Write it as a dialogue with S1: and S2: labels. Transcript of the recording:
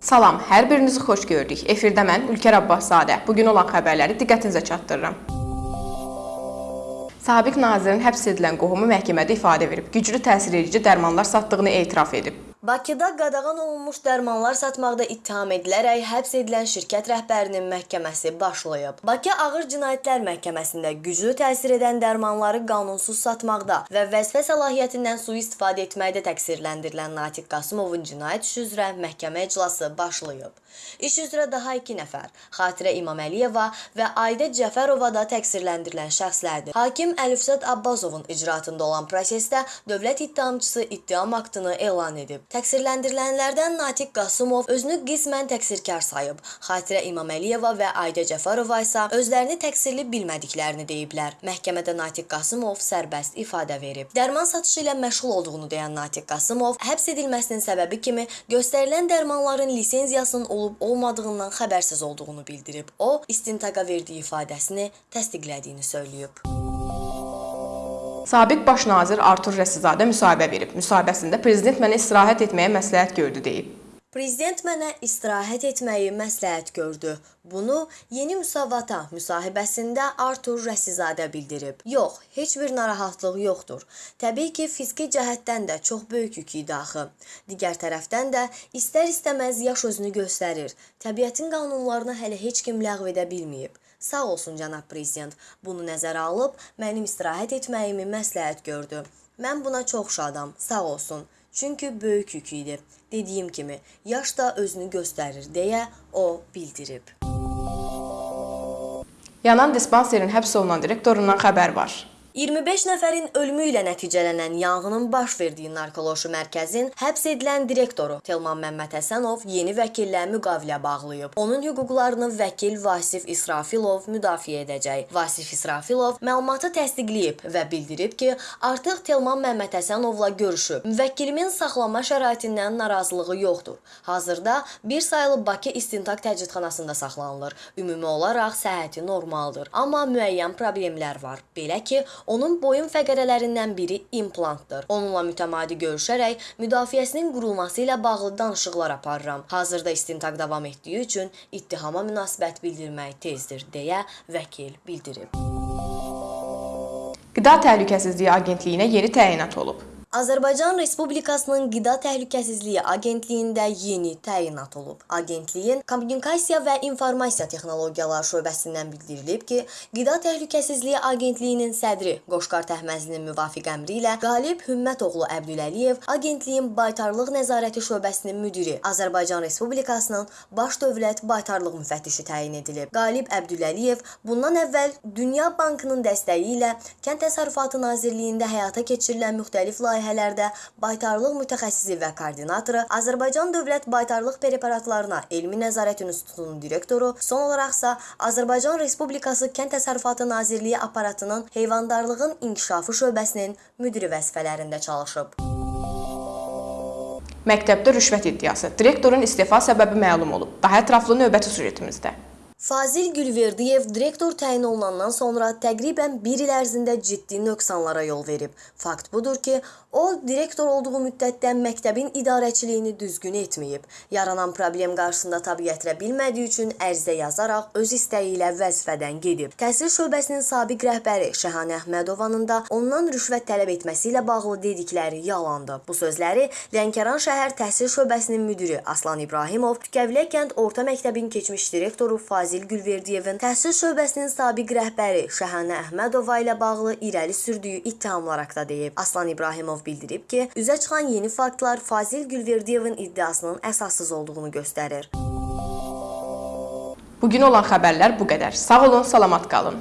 S1: Salam, hər birinizi xoş gördük. Efirdə mən Ülker Abbaszadə. Bu gün olan xəbərləri diqqətinizə çatdırıram. Sabiq nazirin həbs edilən qohumu məhkəmədə ifadə verib. Güclü təsir edici dərmanlar satdığını etiraf edib.
S2: Bakıda qadağan olunmuş dərmanlar satmaqda ittiham edilərək həbs edilən şirkət rəhbərinin məhkəməsi başlayıb. Bakı Ağır Cinayətlər Məhkəməsində güclü təsir edən dərmanları qanunsuz satmaqda və vəzifə səlahiyyətindən sui-istifadə etməkdə təqsirləndirilən Natiq Qasımovun cinayət işi üzrə məhkəmə iclası başlayıb. İş üzrə daha 2 nəfər, Xatirə İmaməliyeva və Aydə Cəfərova da təqsirləndirilən şəxslərdir. Hakim Əlifzət Abbazovun icraatında olan prosesdə dövlət ittihamçısı ittiham aktını elan edib. Təqsirləndirilənlərdən Natiq Qasımov özünü qismən təqsirkar sayıb. Xatirə İmaməliyeva və Aydə Cəfərova isə özlərini təqsirli bilmədiklərini deyiblər. Məhkəmədə Natiq Qasımov sərbəst ifadə verib. Dərman satışı ilə məşğul olduğunu deyən Natiq Qasımov həbs edilməsinin səbəbi kimi göstərilən dərmanların lisenziyasının olub-olmadığından xəbərsiz olduğunu bildirib. O, istintaqa verdiyi ifadəsini təsdiqlədiyini söyləyib.
S1: Sabiq baş nazir Artur Rəsizadə müsahibə verib. Müsahibəsində prezident mənə istirahət etməyə məsləhət gördü deyib.
S2: Prezident mənə istirahət etməyi məsləhət gördü. Bunu Yeni Müsavata müsahibəsində Artur Rəsizadə bildirib. Yox, heç bir narahatlıq yoxdur. Təbii ki, fiziki cəhətdən də çox böyük yük idi axı. Digər tərəfdən də istər-istəməz yaş özünü göstərir. Təbiətin qanunlarını hələ heç kim ləğv edə bilməyib. Sağ olsun cənab prezident. Bunu nəzərə alıb mənim istirahət etməyimi məsləhət gördü. Mən buna çox şadam. Sağ olsun. Çünki böyük yük idi. Dediyim kimi, yaş da özünü göstərir deyə o bildirib.
S1: Yanan dispanserin həbs olunan direktorundan xəbər var.
S2: 25 nəfərin ölümü ilə nəticələnən yanğının baş verdiyi narkoloji mərkəzin həbs edilən direktoru Telman Məmməd Həsənov yeni vəkillə müqavilə bağlayıb. Onun hüquqlarını vəkil Vasif İsrafilov müdafiə edəcək. Vasif İsrafilov məlumatı təsdiqləyib və bildirib ki, artıq Telman Məmməd Həsənovla görüşüb. Müvəkkilimin saxlanma şəraitindən narazılığı yoxdur. Hazırda bir sayılı Bakı İstintaq Təcridxanasında saxlanılır. Ümumi olaraq səhhəti normaldır, amma müəyyən problemlər var. Belə ki, Onun boyun fəqərələrindən biri implantdır. Onunla mütəmadi görüşərək müdafiəsinin qurulması ilə bağlı danışıqlar aparıram. Hazırda istintaq davam etdiyi üçün ittihama münasibət bildirmək tezdir deyə vəkil bildirib.
S1: Qida Təhlükəsizliyi Agentliyinə yeni təyinat olub.
S2: Azərbaycan Respublikasının Qida Təhlükəsizliyi Agentliyində yeni təyinat olub. Agentliyin Kommunikasiya və İnformasiya Texnologiyaları şöbəsindən bildirilib ki, Qida Təhlükəsizliyi Agentliyinin sədri Qoşqar Təhməzlinin müvafiq əmri ilə Qalib Hümmətoğlu Əbdüləliyev Agentliyin Baytarlıq Nəzarəti şöbəsinin müdiri, Azərbaycan Respublikasının Baş Dövlət Baytarlıq müfəttişi təyin edilib. Qalib Əbdüləliyev bundan əvvəl Dünya Bankının dəstəyi ilə Kənd Təsərrüfatı Nazirliyində həyata keçirilən müxtəlif layihələr layihələrdə baytarlıq mütəxəssisi və koordinatoru, Azərbaycan Dövlət Baytarlıq Preparatlarına Elmi Nəzarət İnstitutunun direktoru, son olaraqsa Azərbaycan Respublikası Kənd Təsərrüfatı Nazirliyi aparatının heyvandarlığın inkişafı şöbəsinin müdiri vəzifələrində çalışıb.
S1: Məktəbdə rüşvət iddiası. Direktorun istefa səbəbi məlum olub. Daha ətraflı növbəti süjetimizdə.
S2: Fazil Gülverdiyev direktor təyin olunandan sonra təqribən 1 il ərzində ciddi nöqsanlara yol verib. Fakt budur ki, o direktor olduğu müddətdə məktəbin idarəçiliyini düzgün etməyib. Yaranan problem qarşısında tab gətirə bilmədiyi üçün ərizə yazaraq öz istəyi ilə vəzifədən gedib. Təhsil şöbəsinin sabiq rəhbəri Şəhanə Əhmədovanın da ondan rüşvət tələb etməsi ilə bağlı dedikləri yalandır. Bu sözləri Lənkəran şəhər təhsil şöbəsinin müdiri Aslan İbrahimov Tükəvilə kənd orta məktəbin keçmiş direktoru Fazil Fazil Gülverdiyevin təhsil şöbəsinin sabiq rəhbəri Şəhanə Əhmədova ilə bağlı irəli sürdüyü ittihamlar haqqında deyib. Aslan İbrahimov bildirib ki, üzə çıxan yeni faktlar Fazil Gülverdiyevin iddiasının əsassız olduğunu göstərir.
S1: Bugün olan xəbərlər bu qədər. Sağ olun, salamat qalın.